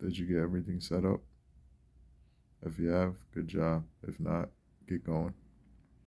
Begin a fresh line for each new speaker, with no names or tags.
Did you get everything set up? If you have, good job. If not, get going.